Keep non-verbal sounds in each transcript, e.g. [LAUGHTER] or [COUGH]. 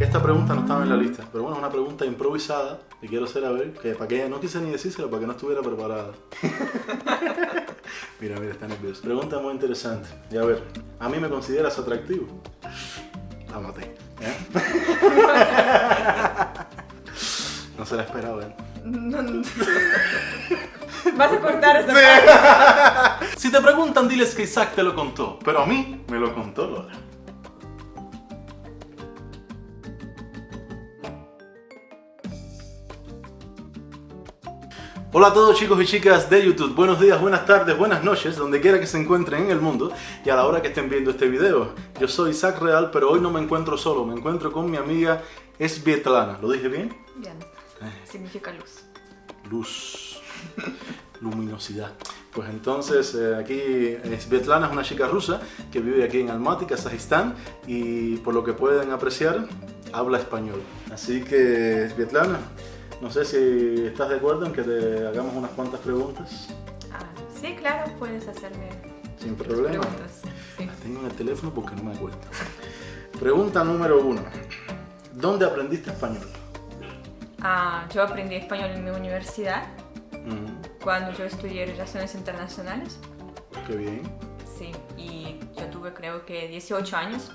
Esta pregunta no estaba en la lista, pero bueno, es una pregunta improvisada y quiero hacer a ver, que para que ella no quise ni decírselo, para que no estuviera preparada. [LAUGHS] mira, mira, está nervioso. Pregunta muy interesante. Y a ver, ¿a mí me consideras atractivo? La maté. ¿eh? [LAUGHS] no se la esperaba, ¿eh? No, no. Vas a cortar esa [LAUGHS] parte. Si te preguntan, diles que Isaac te lo contó, pero a mí me lo contó Lola. Hola a todos chicos y chicas de YouTube, buenos días, buenas tardes, buenas noches, donde quiera que se encuentren en el mundo y a la hora que estén viendo este video. Yo soy Isaac Real, pero hoy no me encuentro solo, me encuentro con mi amiga Svietlana. ¿Lo dije bien? Bien. Significa luz. Luz, luminosidad. Pues entonces eh, aquí eh, Svetlana es una chica rusa que vive aquí en Almaty, Kazajistán y por lo que pueden apreciar habla español. Así que Svetlana, no sé si estás de acuerdo en que te hagamos unas cuantas preguntas. Ah, sí, claro, puedes hacerme Sin problema. preguntas. Sí. Las tengo en el teléfono porque no me acuerdo. Pregunta número uno. ¿Dónde aprendiste español? Ah, yo aprendí español en mi universidad cuando yo estudié Relaciones Internacionales. qué bien. Sí, y yo tuve creo que 18 años.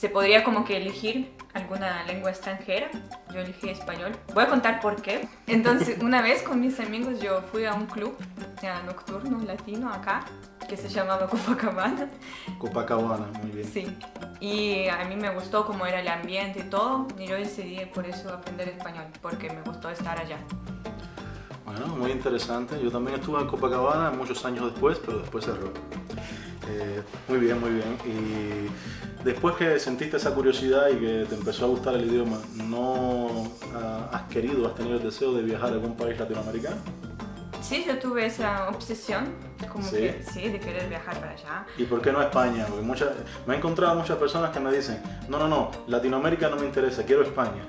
Se podría como que elegir alguna lengua extranjera. Yo elegí español. Voy a contar por qué. Entonces, [LAUGHS] una vez con mis amigos yo fui a un club nocturno latino acá que se llamaba Copacabana. Copacabana, muy bien. Sí. Y a mí me gustó cómo era el ambiente y todo. Y yo decidí por eso aprender español, porque me gustó estar allá. Bueno, muy interesante. Yo también estuve en Copacabana muchos años después, pero después cerró. Eh, muy bien, muy bien. Y después que sentiste esa curiosidad y que te empezó a gustar el idioma, ¿no ah, has querido, has tenido el deseo de viajar a algún país latinoamericano? Sí, yo tuve esa obsesión, como ¿Sí? que sí, de querer viajar para allá. ¿Y por qué no España? Porque muchas, me he encontrado muchas personas que me dicen, no, no, no, Latinoamérica no me interesa, quiero España.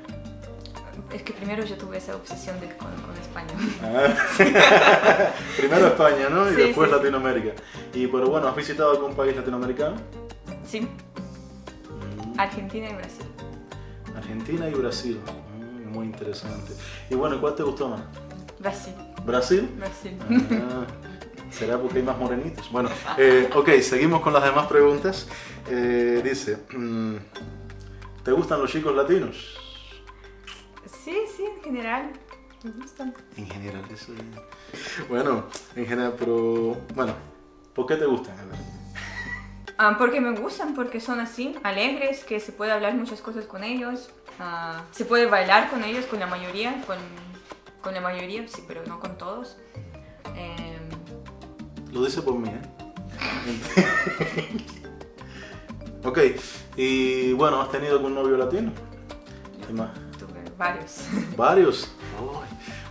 Es que primero yo tuve esa obsesión de, con, con España. Ah. [LAUGHS] Primero España, ¿no? Y Sí, después sí. Latinoamérica. Y pero bueno, ¿has visitado algún país latinoamericano? Sí, Mm. Argentina y Brasil. Argentina y Brasil. Mm, muy interesante. Y bueno, ¿cuál te gustó más? Brasil, ¿Brasil? Brasil. Ah, ¿Será porque hay más morenitos? Bueno, eh, ok, seguimos con las demás preguntas. Eh, dice, mm, ¿te gustan los chicos latinos? Sí, sí, en general. Me gustan. En general, eso es- Bueno, en general, pero... Bueno, ¿por qué te gustan? A ver. [LAUGHS] Ah, porque me gustan, porque son así, alegres, que se puede hablar muchas cosas con ellos. ah, se puede bailar con ellos, con la mayoría, con, con la mayoría, sí, pero no con todos. Em, Lo dice por mí, ¿eh? [LAUGHS] ok, y bueno, ¿has tenido algún novio latino? ¿Qué más? Varios. [LAUGHS] Varios.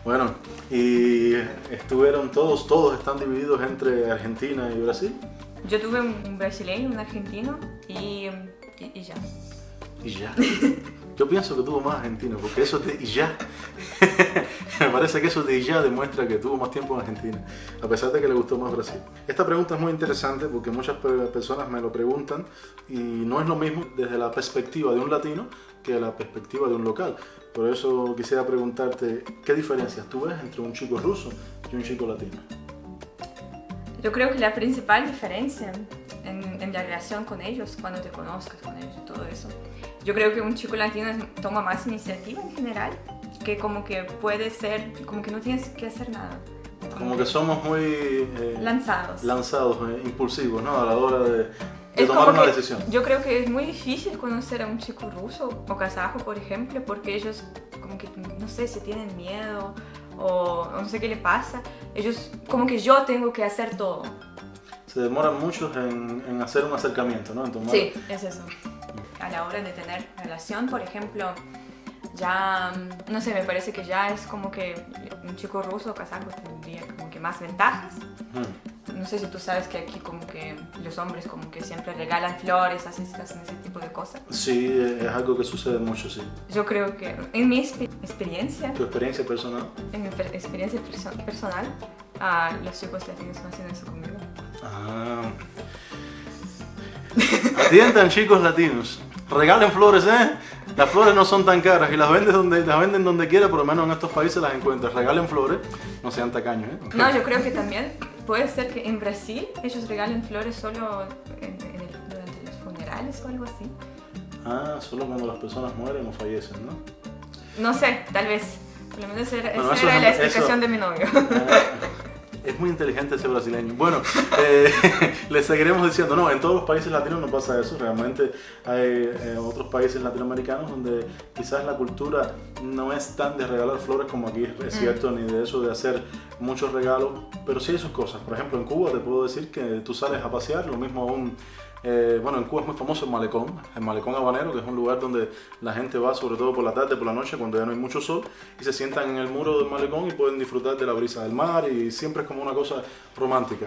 Bueno, y estuvieron todos, todos están divididos entre Argentina y Brasil. Yo tuve un brasileño, un argentino y, y- y ya. Y ya. Yo pienso que tuvo más argentino, porque eso de y ya. [LAUGHS] Me parece que eso de y ya demuestra que tuvo más tiempo en Argentina, a pesar de que le gustó más Brasil. Esta pregunta es muy interesante porque muchas pe- personas me lo preguntan y no es lo mismo desde la perspectiva de un latino que la perspectiva de un local. Por eso quisiera preguntarte, ¿qué diferencias tú ves entre un chico ruso y un chico latino? Yo creo que la principal diferencia en, en la relación con ellos, cuando te conozcas con ellos y todo eso, yo creo que un chico latino toma más iniciativa en general, que como que puede ser, como que no tienes que hacer nada. Como que somos muy eh, lanzados. lanzados, eh, impulsivos, ¿no? A la hora de, de Es tomar como una que decisión. Yo creo que es muy difícil conocer a un chico ruso o kazajo, por ejemplo, porque ellos como que, no sé, si tienen miedo o no sé qué le pasa. Ellos, como que yo tengo que hacer todo. Se demoran mucho en, en hacer un acercamiento, ¿no? En tomar- Sí, es eso. A la hora de tener relación, por ejemplo, ya, mm, no sé, me parece que ya es como que un chico ruso o kazajo tendría como que más ventajas. Ujú. No sé si tú sabes que aquí como que los hombres como que siempre regalan flores, hacen, hacen ese tipo de cosas. Sí, es algo que sucede mucho, sí. Yo creo que en mi expe- experiencia, Tu experiencia personal. en mi per- experiencia perso- personal, ah, los chicos latinos no hacen eso conmigo. Ah. Atiendan chicos latinos. Regalen flores, ¿eh? Las flores no son tan caras y las venden donde, las venden donde quiera, por lo menos en estos países las encuentras. Regalen flores, no sean tacaños, ¿eh? No, yo creo que también puede ser que en Brasil ellos regalen flores solo en, en el- durante los funerales o algo así. Ah, solo cuando las personas mueren o fallecen, ¿no? No sé, tal vez. Por lo menos era, Bueno, esa eso era es- la eso- explicación de mi novio. Ah, Es muy inteligente ese brasileño. Bueno, eh, [LAUGHS] le seguiremos diciendo, no, en todos los países latinos no pasa eso. Realmente hay eh, otros países latinoamericanos donde quizás la cultura no es tan de regalar flores como aquí es, es cierto, ni de eso de hacer muchos regalos, pero sí hay sus cosas. Por ejemplo, en Cuba te puedo decir que tú sales a pasear, lo mismo aún... eh, bueno, en Cuba es muy famoso el malecón, el malecón habanero, que es un lugar donde la gente va, sobre todo por la tarde, por la noche, cuando ya no hay mucho sol, y se sientan en el muro del malecón y pueden disfrutar de la brisa del mar, y siempre es como una cosa romántica.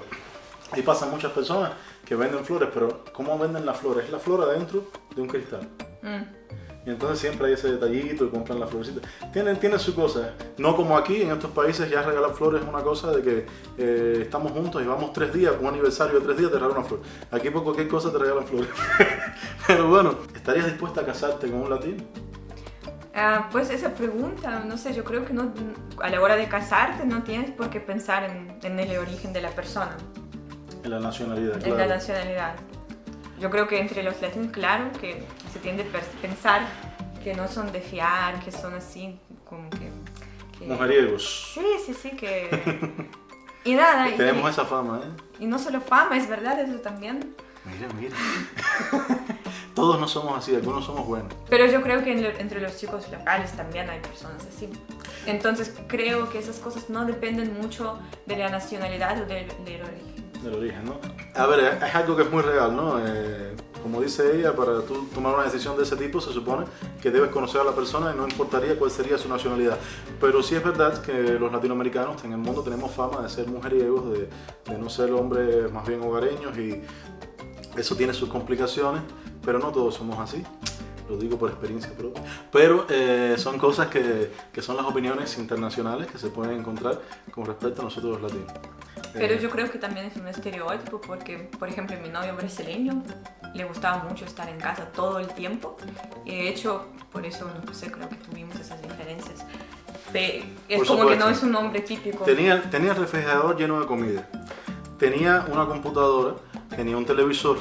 Ahí pasan muchas personas que venden flores, pero ¿cómo venden las flores? Es la flor adentro de un cristal. Mm. Y entonces siempre hay ese detallito y compran las florecitas. Tienen, tienen su cosa. No como aquí, en estos países ya regalar flores es una cosa de que eh, estamos juntos y vamos tres días, un aniversario de tres días, te regalan una flor. Aquí por cualquier cosa te regalan flores. [LAUGHS] Pero bueno, ¿estarías dispuesta a casarte con un latino? Ah, pues esa pregunta, no sé, yo creo que no, a la hora de casarte no tienes por qué pensar en, en el origen de la persona, En la nacionalidad, en la claro. nacionalidad. Yo creo que entre los latinos, claro, que se tiende a pensar que no son de fiar, que son así, como que... que- Mujeriegos. Sí, sí, sí, que... Y nada, [LAUGHS] y, Tenemos esa fama, ¿eh? y no solo fama, es verdad, eso también. Mira, mira. [LAUGHS] Todos no somos así, algunos somos buenos. Pero yo creo que en lo- entre los chicos locales también hay personas así. Entonces creo que esas cosas no dependen mucho de la nacionalidad o del, del origen. Del origen, ¿no? A ver, es- algo que es muy real, ¿no? Eh, como dice ella, para tú tomar una decisión de ese tipo se supone que debes conocer a la persona y no importaría cuál sería su nacionalidad. Pero sí es verdad que los latinoamericanos en el mundo tenemos fama de ser mujeriegos, de, de no ser hombres más bien hogareños y eso tiene sus complicaciones, pero no todos somos así. Lo digo por experiencia propia. Pero eh, son cosas que, que son las opiniones internacionales que se pueden encontrar con respecto a nosotros los latinos. Pero Eh, yo creo que también es un estereotipo porque, por ejemplo, mi novio brasileño le gustaba mucho estar en casa todo el tiempo y de hecho, por eso, no sé, creo que tuvimos esas diferencias. Pe- es Por como que no supuesto. es un hombre típico. Tenía, tenía el refrigerador lleno de comida. Tenía una computadora, tenía un televisor,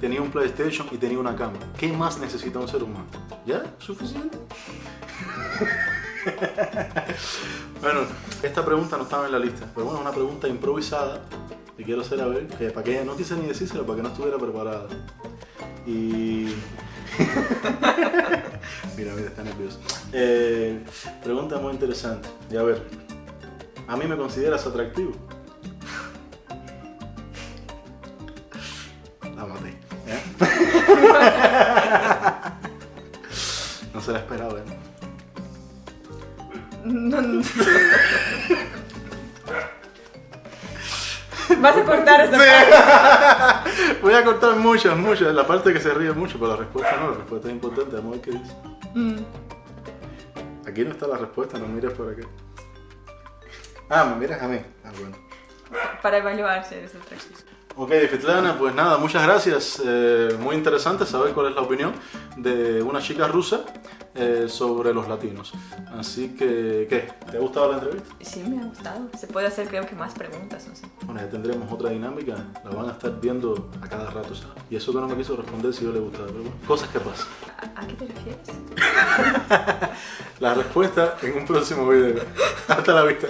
tenía un PlayStation y tenía una cama. ¿Qué más necesita un ser humano? ¿Ya? ¿Suficiente? [LAUGHS] [LAUGHS] bueno, esta pregunta no estaba en la lista, pero bueno, es una pregunta improvisada y quiero hacer a ver, que para que no quise ni decírselo, para que no estuviera preparada. Y... [LAUGHS] mira, mira, está nervioso. Eh, pregunta muy interesante. Y a ver, ¿a mí me consideras atractivo? La maté. ¿eh? [LAUGHS] no se la esperaba, ¿eh? [LAUGHS] Vas a cortar esa parte. [LAUGHS] Voy a cortar muchas, muchas. La parte que se ríe mucho, pero la respuesta no. La respuesta es importante. Vamos a ver qué dice. Mm. Aquí no está la respuesta, no mires por aquí. Ah, me miras a mí. Ah, bueno. Para evaluar si eres atractivo. Ok, Fetlana, pues nada, muchas gracias. Eh, muy interesante saber cuál es la opinión de una chica rusa eh, sobre los latinos. Así que, ¿qué? ¿Te ha gustado la entrevista? Sí, me ha gustado. Se puede hacer, creo que más preguntas, no sé. Bueno, ya tendremos otra dinámica, la van a estar viendo a cada rato, ¿sabes? Y eso que no me quiso responder si yo le gustaba, pero bueno, cosas que pasan. ¿A, a qué te refieres? [LAUGHS] La respuesta en un próximo video. Hasta la vista.